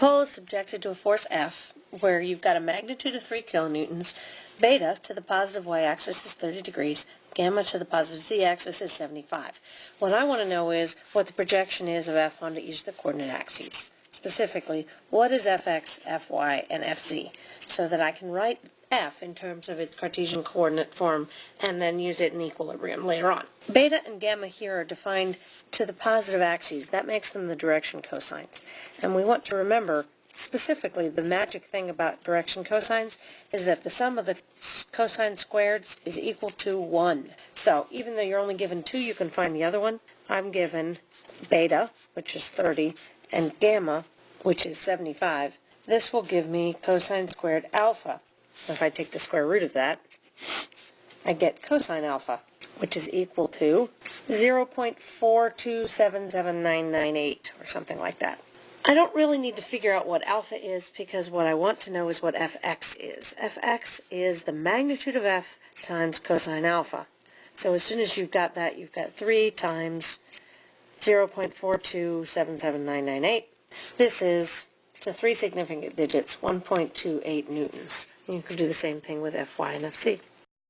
pole is subjected to a force F where you've got a magnitude of 3 kilonewtons, beta to the positive y-axis is 30 degrees, gamma to the positive z-axis is 75. What I want to know is what the projection is of F onto each of the coordinate axes. Specifically, what is Fx, Fy, and Fz, so that I can write F in terms of its Cartesian coordinate form and then use it in equilibrium later on. Beta and gamma here are defined to the positive axes. That makes them the direction cosines. And we want to remember specifically the magic thing about direction cosines is that the sum of the cosine squareds is equal to 1. So even though you're only given 2, you can find the other one. I'm given beta, which is 30, and gamma, which is 75. This will give me cosine squared alpha, if I take the square root of that, I get cosine alpha, which is equal to 0.4277998, or something like that. I don't really need to figure out what alpha is because what I want to know is what fx is. fx is the magnitude of f times cosine alpha. So as soon as you've got that, you've got 3 times 0.4277998. This is, to three significant digits, 1.28 newtons. You can do the same thing with Fy and Fz.